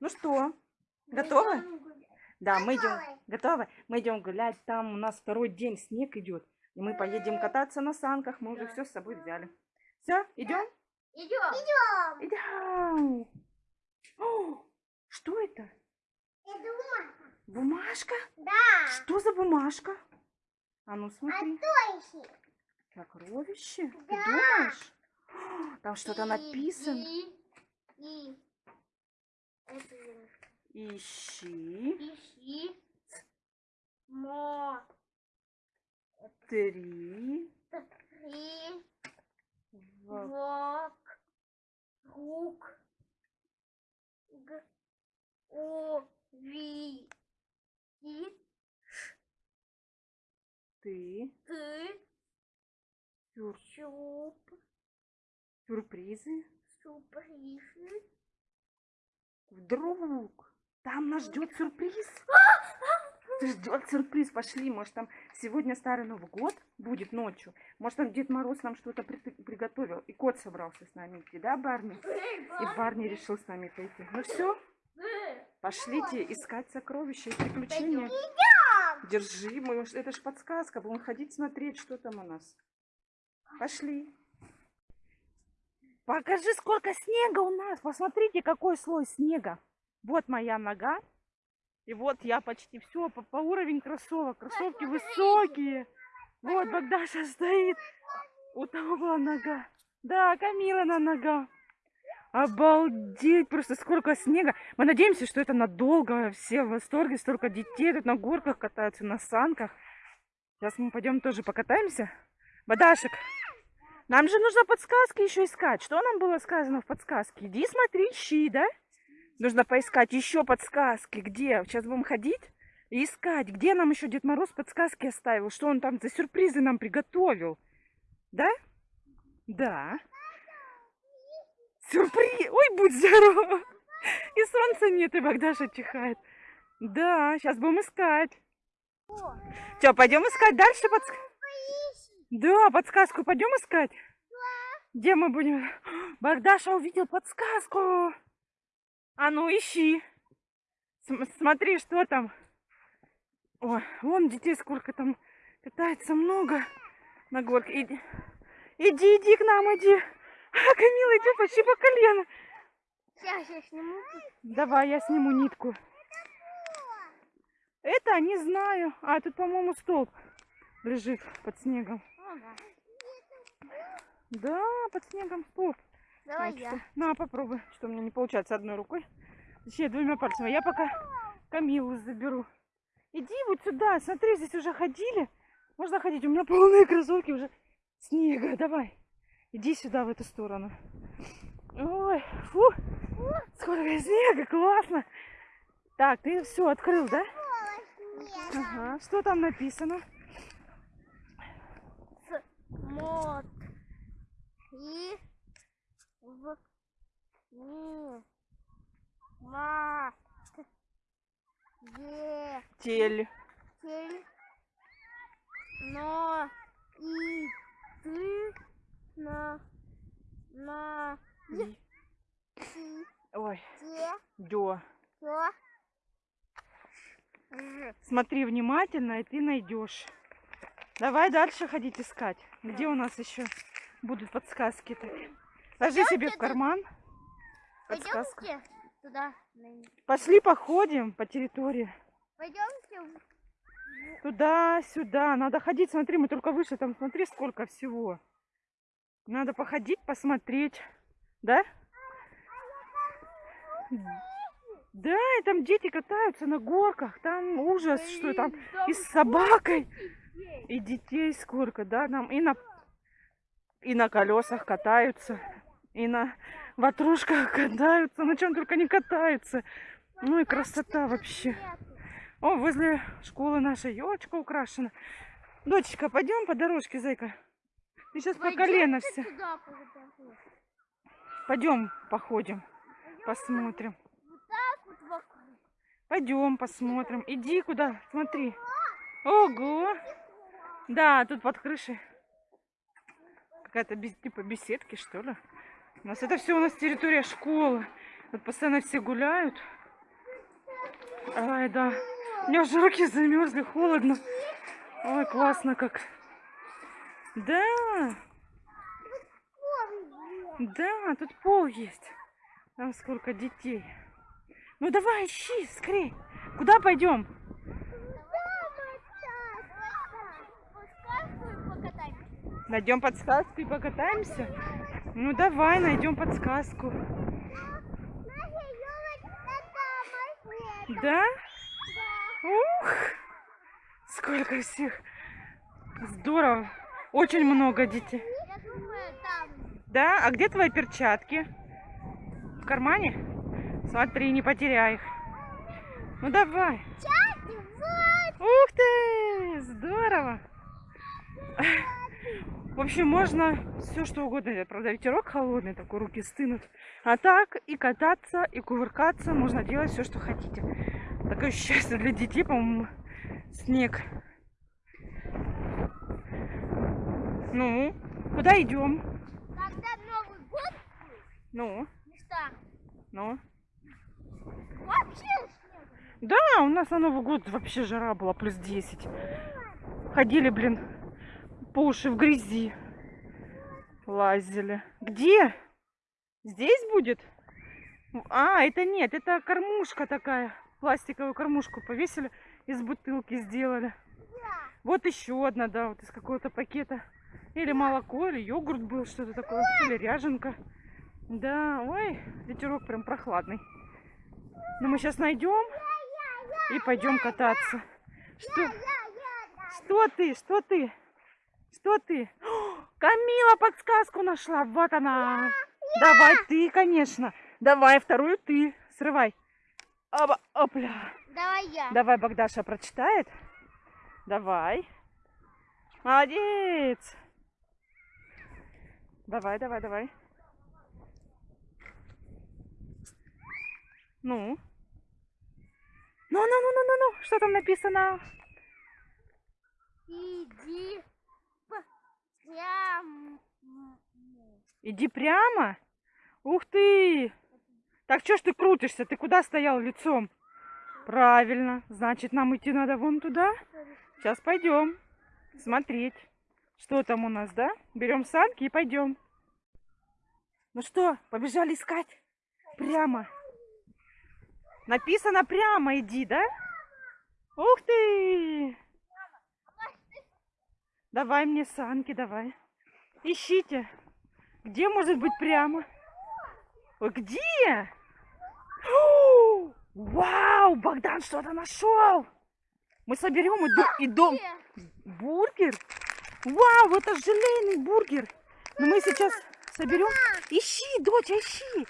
Ну что, готовы? Да, мы идем. Готовы? Мы идем гулять. Там у нас второй день снег идет. И мы поедем кататься на санках. Мы уже все с собой взяли. Все, идем? Идем. Идем. Идем. Что это? Это бумажка. Бумажка? Да. Что за бумажка? А ну А смотри. то еще. Сокровище? Ты Да. думаешь? О, Там что-то написано. И. И. Ищи ищи. Мо. три Три. Вок. Рук. Г. О. Ви. И. ты Ты. сюр- Щуп. сюрпризы. Сюрпризы. Вдруг там нас ждет сюрприз. Ждет сюрприз. Пошли, может там сегодня старый Новый год будет ночью. Может там Дед Мороз нам что-то при- приготовил. И кот собрался с нами идти, да, Барни? И Барни решил с нами пойти. Ну все, пошлите искать сокровища и приключения. Держи, мы, это ж подсказка, будем ходить смотреть, что там у нас. Пошли. Покажи, сколько снега у нас. Посмотрите, какой слой снега. Вот моя нога. И вот я почти все по, по уровень кроссовок. Кроссовки высокие. Вот Богдаша стоит. У того была нога. Да, Камилана нога. Обалдеть, просто сколько снега. Мы надеемся, что это надолго. Все в восторге, столько детей тут на горках катаются, на санках. Сейчас мы пойдем тоже покатаемся. Бадашек, нам же нужно подсказки еще искать. Что нам было сказано в подсказке? Иди смотри, ищи, да? Нужно поискать еще подсказки. Где? Сейчас будем ходить и искать. Где нам еще Дед Мороз подсказки оставил? Что он там за сюрпризы нам приготовил? Да? Да. Сюрприз! Ой, будь здоров! И солнца нет, и Богдаша чихает. Да, сейчас будем искать. Все, пойдем искать дальше подсказку. Да, подсказку пойдем искать. Где мы будем? Богдаша увидел подсказку. А ну, ищи. См- смотри, что там. Ой, вон детей сколько там катается много на горке. Иди, иди, иди к нам, иди. А, Камила идет почти по колено. Сейчас я сниму. Давай, я сниму нитку. Это не знаю. А, тут, по-моему, столб лежит под снегом. Да. Под снегом столб. Давай Вот я. что. На, попробуй. Что у меня не получается одной рукой. Точнее, двумя пальцами. Я пока Камилу заберу. Иди вот сюда. Смотри, здесь уже ходили. Можно ходить. У меня полные кроссовки уже снега. Давай. Иди сюда, в эту сторону. Ой, фу. Сколько снега, классно. Так, ты все открыл, да? Ага. Что там написано? Мот. И. В. Ни. Ма. Тель. Тель. Но. И. Ты. На. На. И-. Ой, Те. дё. Ж. Смотри внимательно, и ты найдешь. Давай дальше ходить искать. Где у нас еще будут подсказки-то? Ложи себе в карман. Подсказка. Туда. Пошли походим по территории. Пойдемте. в- Туда-сюда. Надо ходить. Смотри, мы только вышли. Там смотри, сколько всего. Надо походить, посмотреть. Да? Да, и там дети катаются на горках. Там ужас, что там и с собакой. И детей сколько, да, нам и на и на колесах катаются, и на ватрушках катаются, на чем только не катаются. Ну и красота вообще. О, возле школы наша елочка украшена. Дочечка, пойдем по дорожке, зайка. Ты сейчас по колено туда, пойдем. Пойдем походим, посмотрим. Вот так вот вокруг. Пойдем посмотрим. Иди куда, смотри. Ого! Да, тут под крышей какая-то типа беседки, что ли. У нас это все у нас территория школы. Тут постоянно все гуляют. Ай, да. У меня уже руки замерзли, холодно. Ой, классно как. Да, да, тут пол есть. Там сколько детей. Ну давай, ищи, скорей. Куда пойдем? Найдем подсказку и покатаемся? Ну давай, найдем подсказку. Да? Ух! Сколько всех! Здорово! Очень много детей. Думаю. Да? А где твои перчатки? В кармане? Смотри, не потеряй их. Ну давай. Вот. Ух ты! Здорово! В общем, можно все что угодно. Правда, ветерок холодный, такой руки стынут. А так и кататься, и кувыркаться. Можно делать все, что хотите. Такое счастье для детей, по-моему, снег. Ну, куда идем? Когда Новый год, Ну, не старый. ну. Вообще снег. Да, у нас на Новый год вообще жара была плюс 10. Ходили, блин, по уши в грязи. Лазили. Где? Здесь будет? А, это нет, это кормушка такая. Пластиковую кормушку повесили, из бутылки сделали. Вот еще одна, да, вот из какого-то пакета. Или молоко, или йогурт был, что-то такое. Или ряженка. Да, ой, ветерок прям прохладный. Но мы сейчас найдем и пойдем кататься. Что? Что ты? Что ты? Что ты? О, Камила подсказку нашла. Вот она. Давай ты, конечно. Давай вторую ты. Срывай. Оба, опля. Давай я. Давай Богдаша прочитает. Давай. Молодец. Давай, давай, давай. Ну. Ну, ну, ну, ну, ну, ну. Что там написано? Иди прям. Иди прямо. Ух ты. Так что ж ты крутишься? Ты куда стоял лицом? Правильно. Значит, нам идти надо вон туда. Сейчас пойдем смотреть, что там у нас, да? Берем санки и пойдем. Ну что, побежали искать? Прямо. Написано прямо иди, да? Ух ты! Давай мне санки, давай. Ищите. Где может быть прямо? Ой, где? О, Вау, Богдан что-то нашел. Мы соберем и, и дом. Бургер? Вау, это желейный бургер. Но мы сейчас соберем. Ищи, доча, ищи.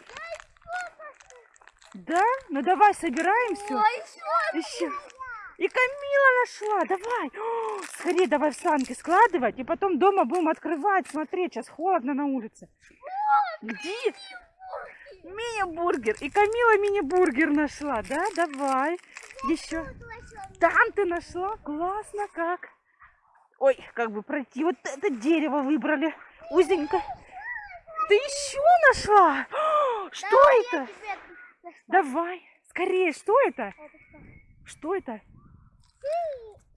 Да? Ну давай, собираем все. Ищи. И Камила нашла. Давай. О, скорее давай в санки складывать. И потом дома будем открывать. Смотреть, сейчас холодно на улице. Где? Мини-бургер. И Камила мини-бургер нашла. Да, давай. Еще. Там ты нашла? Классно как. Ой, как бы пройти. Вот это дерево выбрали. Узенько. Ты еще нашла? О, Что Давай это? я. Давай. Скорее, что это? Это что? Что это?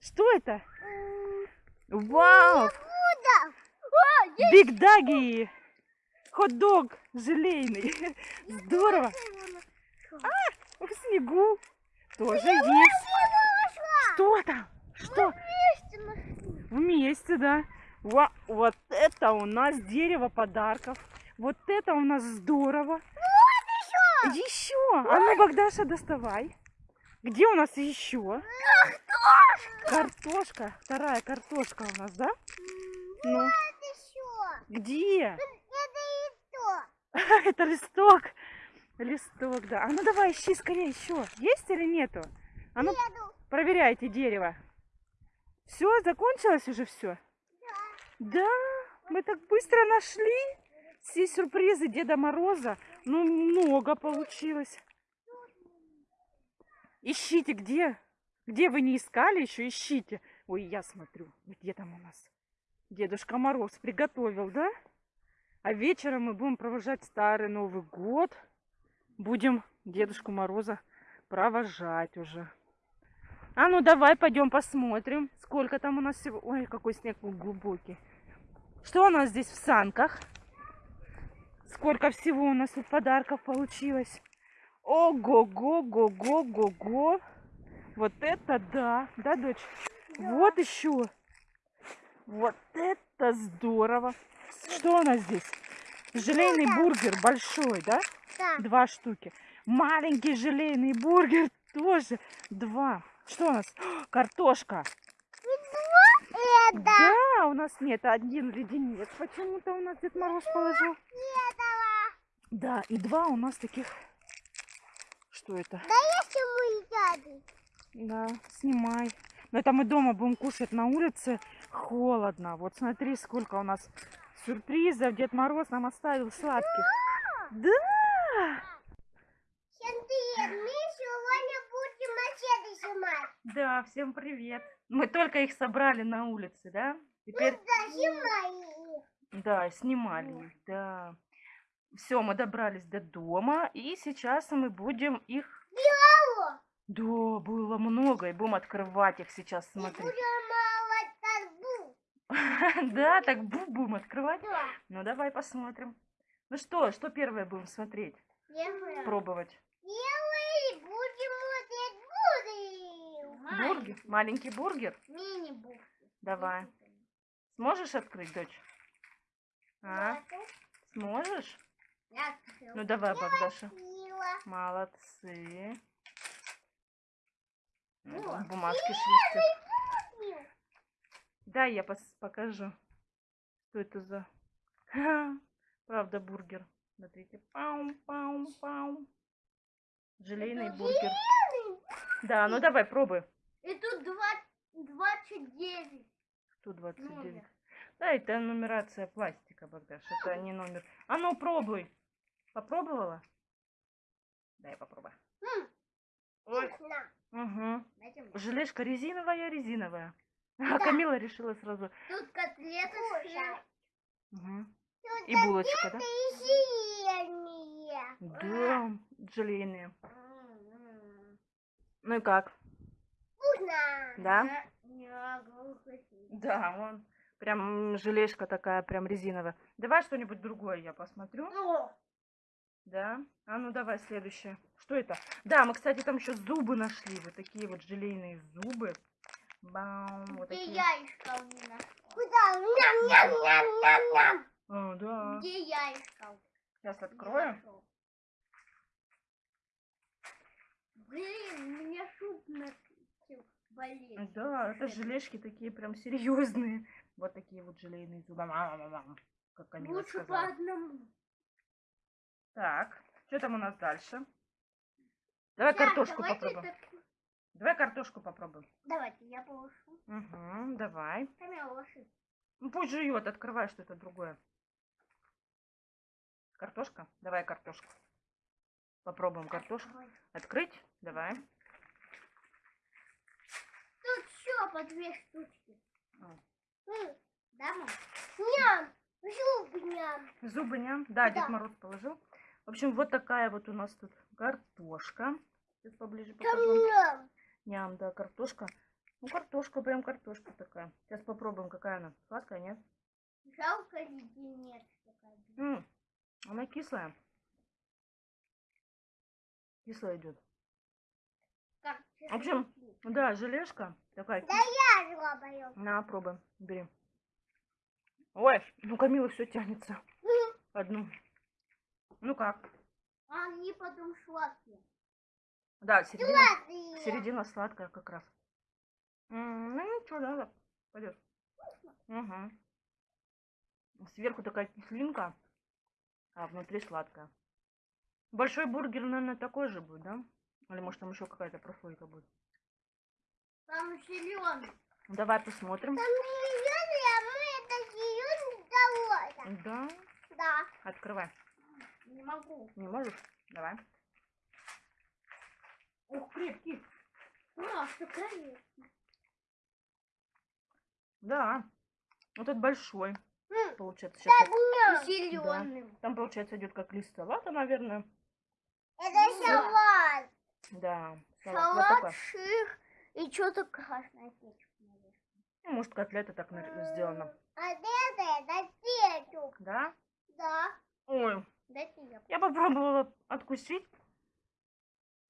Что это? Вау! Есть Биг Даги! Хот-дог желейный. Здорово. В снегу тоже есть. Что там? Что? вместе да. Ва- вот это у нас дерево подарков. Вот это у нас здорово. Еще. А ну, Богдаша, доставай. Где у нас еще? Картошка. Вторая картошка у нас, да? Ну, Это еще. где? Это и то. Это листок. Листок, да. А ну давай, ищи скорее еще. Есть или нету? А ну, Еду. проверяйте дерево. Все, закончилось уже все? Да, мы так быстро нашли все сюрпризы Деда Мороза. Ну, много получилось. Ищите, где? Где вы не искали еще, ищите. Ой, я смотрю, где там у нас? Дедушка Мороз приготовил, да? А вечером мы будем провожать Старый Новый год. Будем Дедушку Мороза провожать уже. А ну давай пойдем посмотрим, сколько там у нас всего. Ой, какой снег глубокий. Что у нас здесь в санках? Сколько всего у нас тут подарков получилось? Ого-го-го-го-го-го. Вот это да. Да, дочь? Вот еще. Вот это здорово. Что у нас здесь? Желейный бургер большой, да? Да. Два штуки. Маленький желейный бургер тоже два. Что у нас? Картошка. Это. Да, у нас нет один леденец. Почему-то у нас Дед Мороз положил. Этого. Да, и два у нас таких. Что это? Если мы едят. Да, снимай. Но это мы дома будем кушать на улице. Холодно. Вот смотри, сколько у нас сюрпризов Дед Мороз нам оставил сладких. Да! Сергей, мы сегодня будем мачете снимать. Да, всем привет. Мы только их собрали на улице, да? Теперь, Да, снимай. да, снимали их, да. Все, мы добрались до дома, и сейчас мы будем их... Да, было много, и будем открывать их сейчас, смотри. Да, так бу будем открывать. Ну, давай посмотрим. Ну что, что первое будем смотреть, пробовать? Первый будем вот бургер. Бургер? Маленький бургер? Мини-бургер. Давай. Сможешь открыть, дочь? А? Сможешь? Я Ну, давай, Богдаша. Молодцы. Ну, Бумажки шрифты. Дай я покажу. Что это за... Правда, бургер. Смотрите. Паум, паум, паум. Желейный бургер. Да, ну давай, пробуй. И тут два- 29. 129. Номер. Да, это нумерация пластика, Богдаш. Это не номер. А ну, пробуй. Попробовала? Дай попробуй. Ой. Угу. Мне. Желешка резиновая, резиновая. А Да. Камила решила сразу. Тут котлеты с Мгм. И булочка, да? И зеленые. Да, желейные. М-м. Ну и как? Вкусно. Да? Да, вон. Прям желешка такая, прям резиновая. Давай что-нибудь другое я посмотрю. Да? А ну давай следующее. Что это? Да, мы, кстати, там еще зубы нашли. Вот такие вот желейные зубы. Бам, вот Где такие. яйца у меня? Куда? Ням-ням-ням-ням-ням. О, да. Где яйца? Сейчас открою. Блин, у меня шуб начал болеть. Да, это желешки такие прям серьезные. Вот такие вот желейные зубы. Как Камила Лучше по одному. Так, что там у нас дальше? Давай Так, картошку попробуем. так- Давай картошку попробуем. Давайте, я положу. Угу, давай. Камила, ложи. Ну, пусть жует, открывай что-то другое. Картошка? Давай картошку. Попробуем картошку. Открыть? Давай. Тут еще по две штучки. М, Да, мам? Ням, зуб ням. Зубы ням. Да, Дед Да. Мороз положил. В общем, вот такая вот у нас тут картошка. Сейчас поближе покажу. ням. Ням, да, картошка. Ну, картошка, прям картошка такая. Сейчас попробуем, какая она. Сладкая, нет? Жалко леденец. такая. М, она кислая. Кислая идет. В общем, Да, желешка такая. Да я жлобаю. На, пробуй, бери. Ой, ну Камила все тянется. Одну. Ну как? Они потом сладкие. Да, середина, Сладкие. середина сладкая как раз. М, Ну ничего, да, пойдет. Угу. Сверху такая кислинка, а внутри сладкая. Большой бургер, наверное, такой же будет, да? Или может там еще какая-то прослойка будет? Там зеленый. Давай посмотрим. Там зеленый, а мы это зеленый. Да, Да. открывай. Не могу. Не можешь? Давай. Ух, крепкий. Ну, а что конечно. Да. Вот этот большой. М, Получается, сейчас Так, зеленым. там, получается, идет как лист салата, наверное. Это салат. Да. Салат. Вот Салат такой. ших И что-то красное. Ну, может, котлета так сделана. А это, это кетчуп. Да? Да. Ой, Дайте я. я попробовала откусить.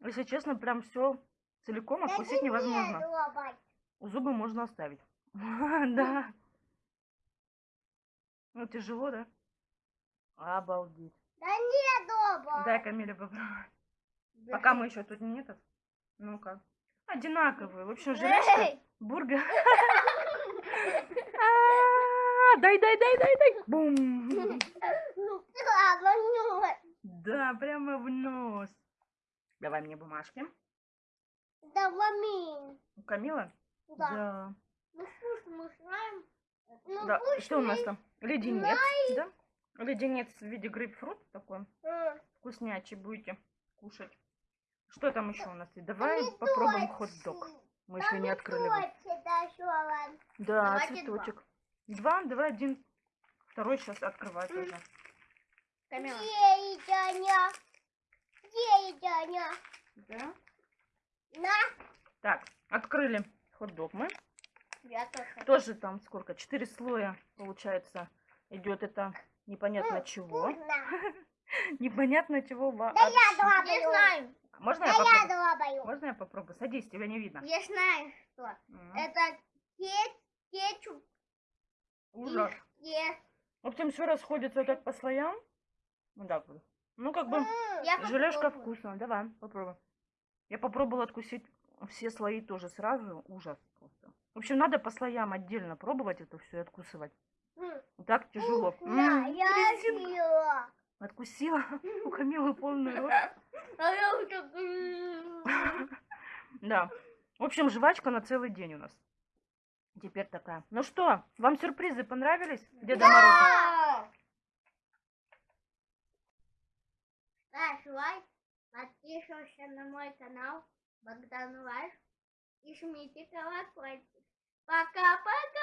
Если честно, прям все целиком откусить невозможно. Зубы можно оставить. Да. Ну, тяжело, да? Обалдеть. Да нет, дома. Дай Камиле попробовать. Пока мы еще тут не этот. Ну-ка. Одинаковые. В общем, желешка, бургер. Дай, дай, дай, дай, дай. Бум. Да, прямо в нос. Давай мне бумажки. Да, мамин. У Камила? Да. Ну, вкус мы знаем. Ну, Да. Что у нас мы- там? Леденец, да? Леденец в виде грейпфрута такой. М, Вкуснячий будете кушать. Что там еще у нас? есть? Давай помидорчик. попробуем хот-дог. Мы еще не открыли его. Да, Давайте цветочек. Два, давай один. Второй сейчас открывать уже. Где Таня? Где Таня? Да. На. Так, открыли хот-дог мы. Я тоже. Тоже там сколько? Четыре слоя, получается, идет это непонятно М, чего. Непонятно чего. во- Да я вообще. долбаю. Я знаю. Можно Да я я попробую? долбаю. Можно я попробую? Садись, тебя не видно. Я знаю, что. Это кетчуп. Ужас. Е- В общем, все расходится так по слоям. Вот так вот. Ну, как бы, Я желешка попробую. вкусная. Давай, попробуй. Я попробовала откусить все слои тоже сразу. Ужас просто. В общем, надо по слоям отдельно пробовать это все и откусывать. Так тяжело. М, Я съела. Откусила. У Камилы полный рот. А. Да. В общем, жвачка на целый день у нас. Теперь такая. Ну что, вам сюрпризы понравились? Деда Мороза? Да. Ставь лайк, подписывайся на мой канал Богдан Life и жмите колокольчик. Пока-пока!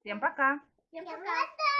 Всем пока. Всем пока!